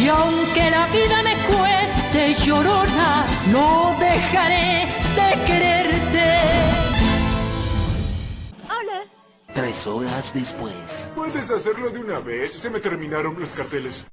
Y aunque la vida me cueste llorona, no dejaré de quererte. Hola. Tres horas después. Puedes hacerlo de una vez. Se me terminaron los carteles.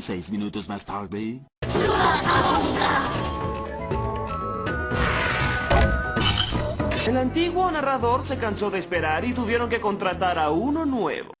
Seis minutos más tarde. El antiguo narrador se cansó de esperar y tuvieron que contratar a uno nuevo.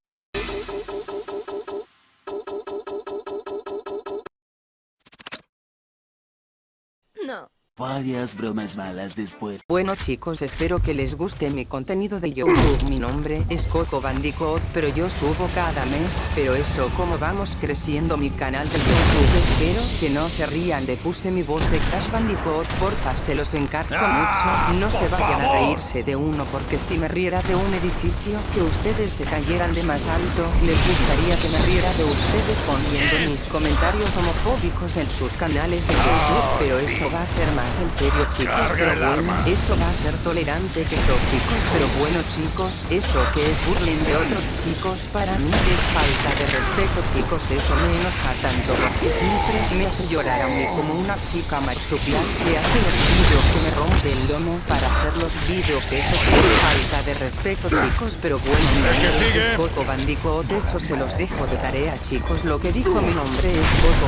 No. Varias bromas malas después. Bueno chicos espero que les guste mi contenido de YouTube. Mi nombre es Coco Bandicoot pero yo subo cada mes. Pero eso como vamos creciendo mi canal de YouTube Espero que no se rían de puse mi voz de Crash Bandicoot Porfa se los encargo mucho. No se vayan a reírse de uno porque si me riera de un edificio Que ustedes se cayeran de más alto Les gustaría que me riera de ustedes poniendo mis comentarios homofóbicos en sus canales de YouTube. Pero eso va a ser más en serio chicos, pero bueno, eso va a ser tolerante que chicos pero bueno chicos, eso que es burling de otros chicos, para mí es falta de respeto chicos, eso me enoja tanto porque siempre me hace llorar a mí como una chica marsupial que hace el vídeos que me rompe el lomo para hacer los vídeos que eso es falta de respeto chicos, pero bueno, mi Coco Bandicoot, eso se los dejo de tarea chicos, lo que dijo mi nombre es Coco